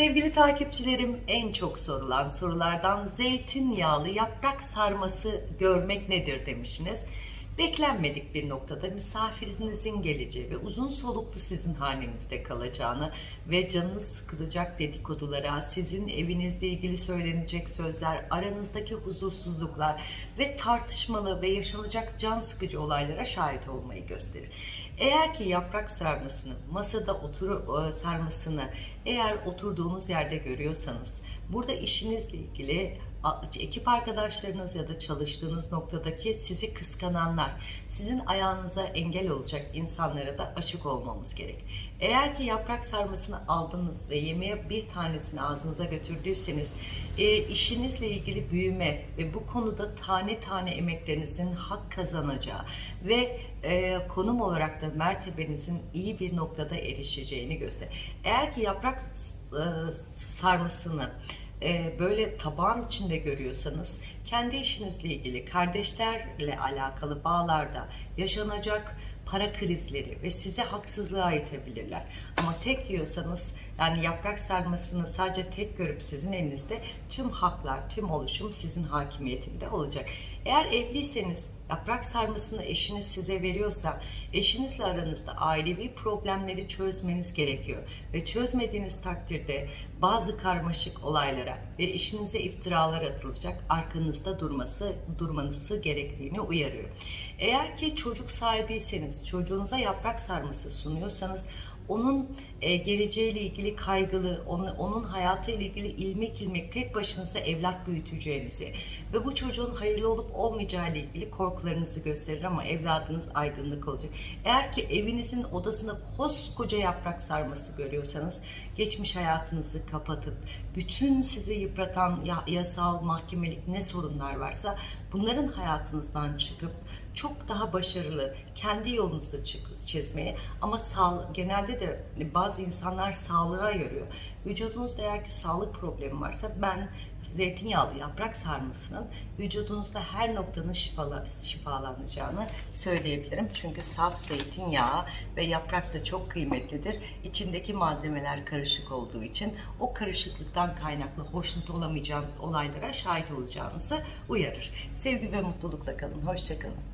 Sevgili takipçilerim en çok sorulan sorulardan zeytinyağlı yaprak sarması görmek nedir demişsiniz. Beklenmedik bir noktada misafirinizin geleceği ve uzun soluklu sizin hanenizde kalacağını ve canınız sıkılacak dedikodulara, sizin evinizle ilgili söylenecek sözler, aranızdaki huzursuzluklar ve tartışmalı ve yaşanacak can sıkıcı olaylara şahit olmayı gösterir. Eğer ki yaprak sarmasını, masada otur e, sarmasını eğer oturduğunuz yerde görüyorsanız, burada işinizle ilgili ekip arkadaşlarınız ya da çalıştığınız noktadaki sizi kıskananlar, sizin ayağınıza engel olacak insanlara da aşık olmamız gerek. Eğer ki yaprak sarmasını aldınız ve yemeğe bir tanesini ağzınıza götürdüyseniz, e, işinizle ilgili büyüme ve bu konuda tane tane emeklerinizin hak kazanacağı ve e, konum olarak da mertebenizin iyi bir noktada erişeceğini gösterir. Eğer ki yaprak e, sarmasını e, böyle tabağın içinde görüyorsanız kendi işinizle ilgili kardeşlerle alakalı bağlarda yaşanacak para krizleri ve size haksızlığa itebilirler. Ama tek yiyorsanız yani yaprak sarmasını sadece tek görüp sizin elinizde tüm haklar, tüm oluşum sizin hakimiyetinde olacak. Eğer evliyseniz yaprak sarmasını eşiniz size veriyorsa eşinizle aranızda ailevi problemleri çözmeniz gerekiyor. Ve çözmediğiniz takdirde bazı karmaşık olaylara ve eşinize iftiralar atılacak arkanızda durması durmanızı gerektiğini uyarıyor. Eğer ki çocuk sahibiyseniz çocuğunuza yaprak sarması sunuyorsanız onun e, geleceğiyle ilgili kaygılı, onun, onun hayatıyla ilgili ilmek ilmek tek başınıza evlat büyüteceğinizi ve bu çocuğun hayırlı olup olmayacağı ile ilgili korkularınızı gösterir ama evladınız aydınlık olacak. Eğer ki evinizin odasında koskoca yaprak sarması görüyorsanız geçmiş hayatınızı kapatıp bütün sizi yıpratan ya- yasal, mahkemelik ne sorunlar varsa bunların hayatınızdan çıkıp çok daha başarılı kendi yolunuzu çizmeye ama sağ, genelde de bazı insanlar sağlığa yoruyor. Vücudunuzda eğer ki sağlık problemi varsa ben zeytinyağlı yaprak sarmasının vücudunuzda her noktanın şifala, şifalanacağını söyleyebilirim. Çünkü saf zeytinyağı ve yaprak da çok kıymetlidir. İçindeki malzemeler karışık olduğu için o karışıklıktan kaynaklı hoşnut olamayacağınız olaylara şahit olacağınızı uyarır. Sevgi ve mutlulukla kalın. Hoşçakalın.